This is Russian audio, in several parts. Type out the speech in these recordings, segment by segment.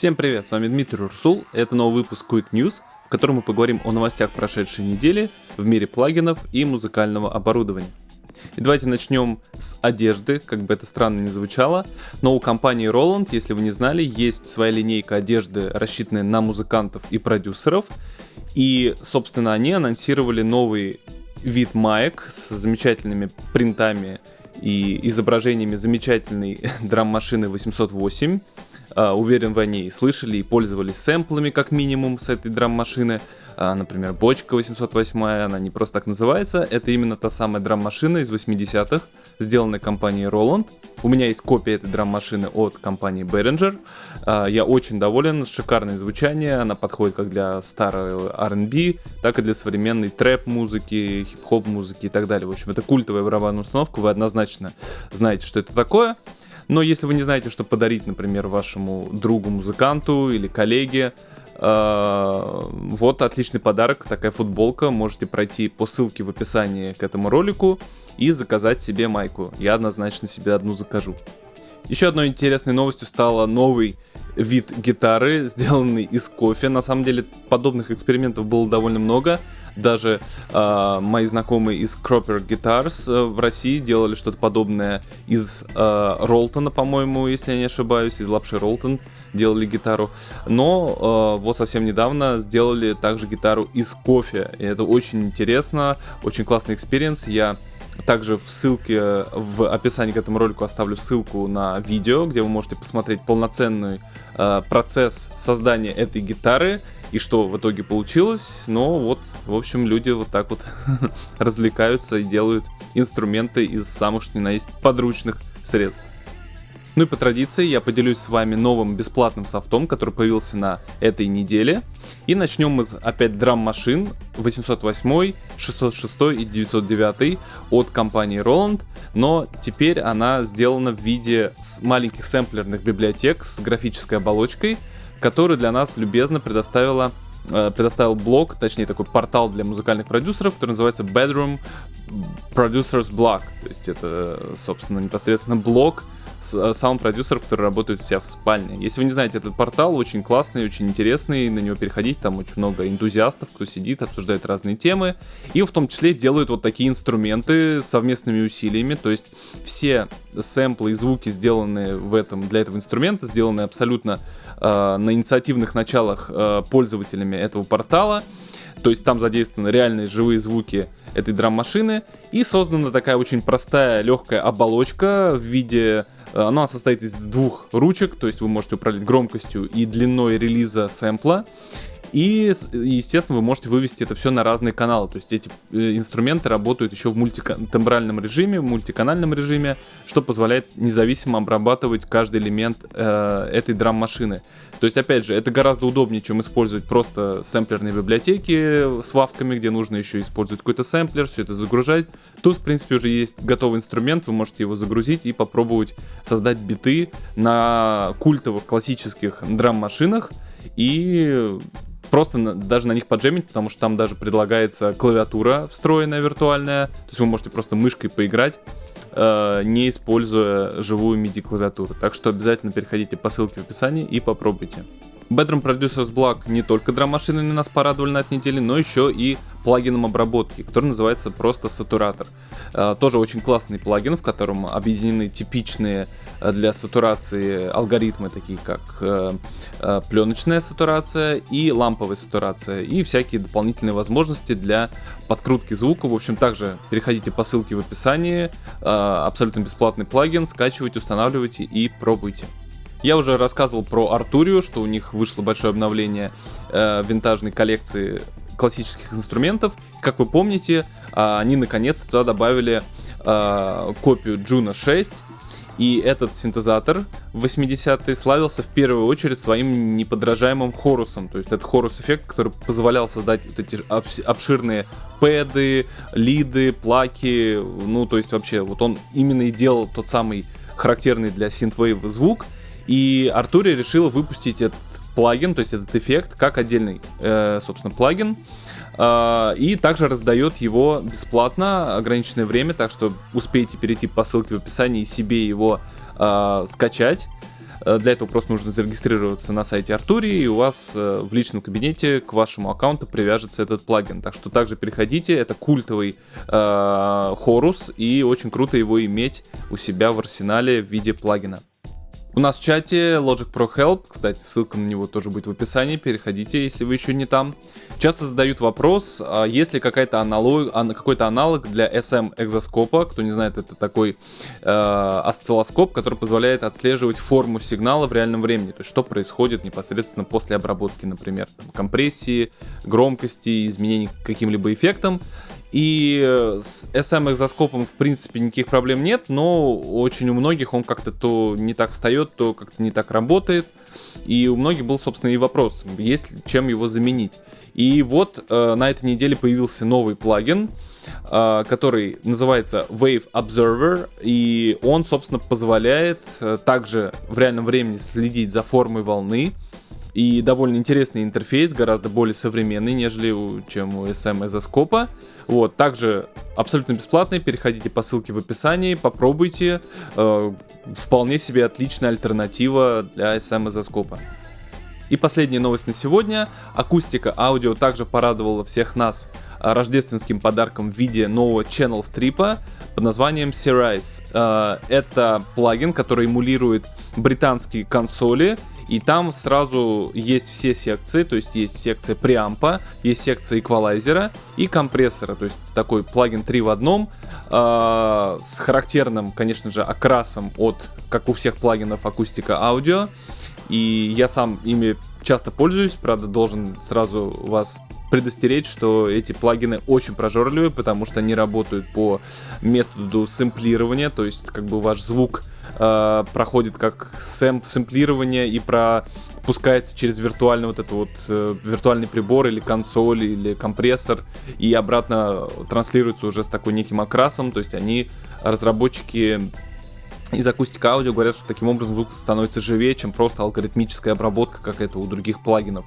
Всем привет, с вами Дмитрий Урсул, это новый выпуск Quick News, в котором мы поговорим о новостях прошедшей недели в мире плагинов и музыкального оборудования. И давайте начнем с одежды, как бы это странно ни звучало, но у компании Roland, если вы не знали, есть своя линейка одежды, рассчитанная на музыкантов и продюсеров, и, собственно, они анонсировали новый вид маек с замечательными принтами и изображениями замечательной драм-машины 808. Uh, уверен, вы о ней слышали и пользовались сэмплами как минимум с этой драм-машины. Uh, например, бочка 808, она не просто так называется, это именно та самая драм-машина из 80-х, сделанная компанией Roland. У меня есть копия этой драм-машины от компании Behringer. Uh, я очень доволен, шикарное звучание, она подходит как для старой R&B, так и для современной трэп-музыки, хип-хоп музыки и так далее. В общем, это культовая барабанная установка, вы однозначно знаете, что это такое. Но если вы не знаете, что подарить, например, вашему другу-музыканту или коллеге, э, вот отличный подарок, такая футболка. Можете пройти по ссылке в описании к этому ролику и заказать себе майку. Я однозначно себе одну закажу. Еще одной интересной новостью стала новый вид гитары, сделанный из кофе. На самом деле подобных экспериментов было довольно много. Даже э, мои знакомые из Cropper Guitars э, в России делали что-то подобное из э, Ролтона, по-моему, если я не ошибаюсь, из лапши Ролтон делали гитару. Но э, вот совсем недавно сделали также гитару из кофе. И это очень интересно, очень классный experience. Я также в ссылке в описании к этому ролику оставлю ссылку на видео, где вы можете посмотреть полноценный э, процесс создания этой гитары и что в итоге получилось. Но вот, в общем, люди вот так вот развлекаются и делают инструменты из самых что ни на есть подручных средств. Ну и по традиции я поделюсь с вами новым бесплатным софтом, который появился на этой неделе. И начнем мы с опять драм-машин 808, 606 и 909 от компании Roland. Но теперь она сделана в виде маленьких сэмплерных библиотек с графической оболочкой, которую для нас любезно предоставила э, предоставил блог, точнее такой портал для музыкальных продюсеров, который называется Bedroom Producers Blog. То есть это, собственно, непосредственно блог Э, саунд-продюсеров, которые работают все в спальне. Если вы не знаете, этот портал очень классный, очень интересный, на него переходить, там очень много энтузиастов, кто сидит, обсуждает разные темы, и в том числе делают вот такие инструменты совместными усилиями, то есть все сэмплы и звуки, сделанные в этом, для этого инструмента, сделаны абсолютно э, на инициативных началах э, пользователями этого портала, то есть там задействованы реальные живые звуки этой драм-машины, и создана такая очень простая, легкая оболочка в виде Э, она состоит из двух ручек, то есть вы можете управлять громкостью и длиной релиза сэмпла. И, естественно, вы можете вывести это все на разные каналы. То есть эти э, инструменты работают еще в мультитембральном режиме, в мультиканальном режиме, что позволяет независимо обрабатывать каждый элемент э, этой драм-машины. То есть, опять же, это гораздо удобнее, чем использовать просто сэмплерные библиотеки с вавками, где нужно еще использовать какой-то сэмплер, все это загружать. Тут, в принципе, уже есть готовый инструмент, вы можете его загрузить и попробовать создать биты на культовых классических драм-машинах и просто даже на них поджемить, потому что там даже предлагается клавиатура встроенная виртуальная, то есть вы можете просто мышкой поиграть э, не используя живую MIDI клавиатуру. Так что обязательно переходите по ссылке в описании и попробуйте. Bedroom Producers Block не только драм-машины на нас порадовали на этой неделе, но еще и плагином обработки, который называется просто Сатуратор. Э, тоже очень классный плагин, в котором объединены типичные э, для сатурации алгоритмы, такие как э, пленочная сатурация и ламповая сатурация, и всякие дополнительные возможности для подкрутки звука. В общем, также переходите по ссылке в описании, абсолютно бесплатный плагин, скачивайте, устанавливайте и пробуйте. Я уже рассказывал про Артурию, что у них вышло большое обновление э, винтажной коллекции классических инструментов. Как вы помните, э, они наконец-то туда добавили э, копию Juno 6. И этот синтезатор в 80-е славился в первую очередь своим неподражаемым хорусом. То есть это хорус-эффект, который позволял создать вот эти обширные пэды, лиды, плаки. Ну, то есть вообще, вот он именно и делал тот самый характерный для синтвейв звук — и Артури решила выпустить этот плагин, то есть этот эффект, как отдельный, э, собственно, плагин. Э, и также раздает его бесплатно, ограниченное время, так что успейте перейти по ссылке в описании и себе его э, скачать. Э, для этого просто нужно зарегистрироваться на сайте Артури, и у вас э, в личном кабинете к вашему аккаунту привяжется этот плагин. Так что также переходите, это культовый хорус, и очень круто его иметь у себя в арсенале в виде плагина. У нас в чате Logic Pro Help, кстати, ссылка на него тоже будет в описании, переходите, если вы еще не там. Часто задают вопрос, а есть ли какая-то аналог, какой-то аналог для SM экзоскопа, кто не знает, это такой э, осциллоскоп, который позволяет отслеживать форму сигнала в реальном времени, то есть что происходит непосредственно после обработки, например, компрессии, громкости, изменений каким-либо эффектом. И с SM экзоскопом в принципе никаких проблем нет, но очень у многих он как-то то не так встает, то как-то не так работает. И у многих был, собственно, и вопрос, есть чем его заменить. И вот э, на этой неделе появился новый плагин, э, который называется Wave Observer, и он, собственно, позволяет э, также в реальном времени следить за формой волны, и довольно интересный интерфейс, гораздо более современный, нежели чем у SM Эзоскопа. Вот, также абсолютно бесплатный, переходите по ссылке в описании, попробуйте. Э, вполне себе отличная альтернатива для SM Эзоскопа. И последняя новость на сегодня. Акустика аудио также порадовала всех нас рождественским подарком в виде нового channel стрипа под названием Serize. Э, это плагин, который эмулирует британские консоли и там сразу есть все секции, то есть есть секция преампа, есть секция эквалайзера и компрессора, то есть такой плагин 3 в одном, э, с характерным, конечно же, окрасом от, как у всех плагинов, акустика аудио. И я сам ими часто пользуюсь, правда, должен сразу вас предостеречь, что эти плагины очень прожорливые, потому что они работают по методу сэмплирования, то есть как бы ваш звук э, проходит как сэм сэмплирование и пропускается через виртуальный вот этот вот э, виртуальный прибор или консоль или компрессор и обратно транслируется уже с такой неким окрасом, то есть они разработчики из акустика аудио говорят, что таким образом звук становится живее, чем просто алгоритмическая обработка, как это у других плагинов.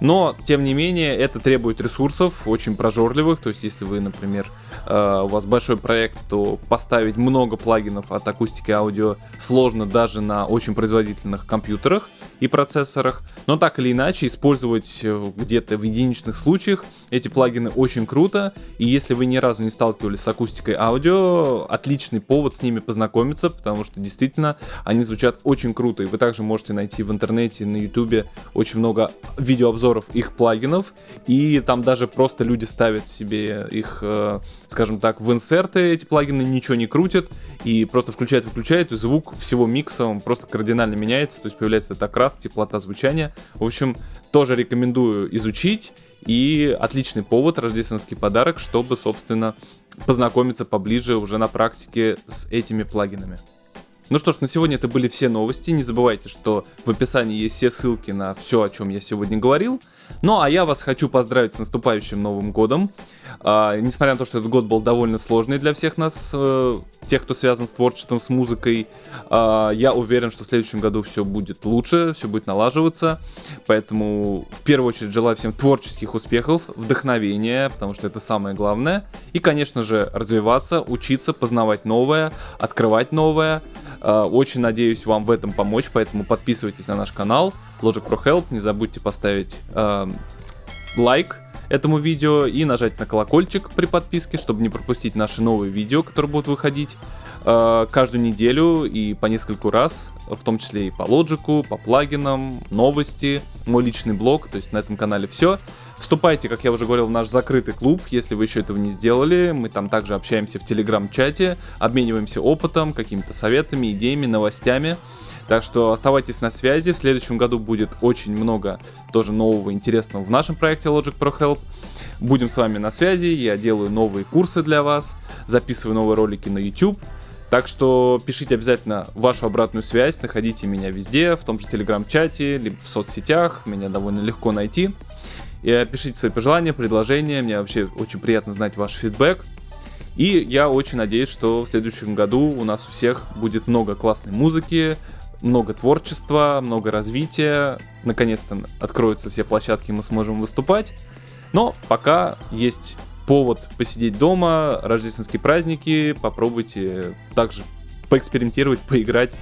Но, тем не менее, это требует ресурсов, очень прожорливых. То есть, если вы, например, э, у вас большой проект, то поставить много плагинов от акустики аудио сложно даже на очень производительных компьютерах и процессорах. Но так или иначе, использовать э, где-то в единичных случаях эти плагины очень круто. И если вы ни разу не сталкивались с акустикой аудио, отличный повод с ними познакомиться, потому что действительно они звучат очень круто. И вы также можете найти в интернете, на ютубе очень много видеообзоров их плагинов. И там даже просто люди ставят себе их, э, скажем так, в инсерты эти плагины, ничего не крутят. И просто включают-выключают, и звук всего микса он просто кардинально меняется. То есть появляется этот окрас, теплота звучания. В общем, тоже рекомендую изучить. И отличный повод, рождественский подарок, чтобы, собственно, познакомиться поближе уже на практике с этими плагинами. Ну что ж, на сегодня это были все новости. Не забывайте, что в описании есть все ссылки на все, о чем я сегодня говорил. Ну а я вас хочу поздравить с наступающим Новым Годом. А, несмотря на то, что этот год был довольно сложный для всех нас, э, тех, кто связан с творчеством, с музыкой, э, я уверен, что в следующем году все будет лучше, все будет налаживаться. Поэтому в первую очередь желаю всем творческих успехов, вдохновения, потому что это самое главное. И, конечно же, развиваться, учиться, познавать новое, открывать новое. Э, очень надеюсь вам в этом помочь, поэтому подписывайтесь на наш канал Logic Pro Help. Не забудьте поставить э, лайк этому видео и нажать на колокольчик при подписке, чтобы не пропустить наши новые видео, которые будут выходить э, каждую неделю и по нескольку раз, в том числе и по лоджику, по плагинам, новости, мой личный блог, то есть на этом канале все. Вступайте, как я уже говорил, в наш закрытый клуб, если вы еще этого не сделали. Мы там также общаемся в телеграм-чате, обмениваемся опытом, какими-то советами, идеями, новостями. Так что оставайтесь на связи. В следующем году будет очень много тоже нового интересного в нашем проекте Logic Pro Help. Будем с вами на связи. Я делаю новые курсы для вас, записываю новые ролики на YouTube. Так что пишите обязательно вашу обратную связь, находите меня везде, в том же телеграм-чате, либо в соцсетях, меня довольно легко найти. И пишите свои пожелания, предложения, мне вообще очень приятно знать ваш фидбэк. И я очень надеюсь, что в следующем году у нас у всех будет много классной музыки, много творчества, много развития. Наконец-то откроются все площадки, мы сможем выступать. Но пока есть повод посидеть дома, рождественские праздники, попробуйте также поэкспериментировать, поиграть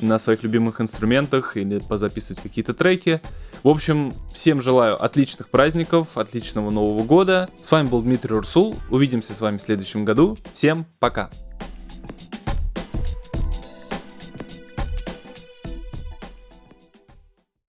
на своих любимых инструментах или позаписывать какие-то треки. В общем, всем желаю отличных праздников, отличного Нового года. С вами был Дмитрий Урсул. Увидимся с вами в следующем году. Всем пока!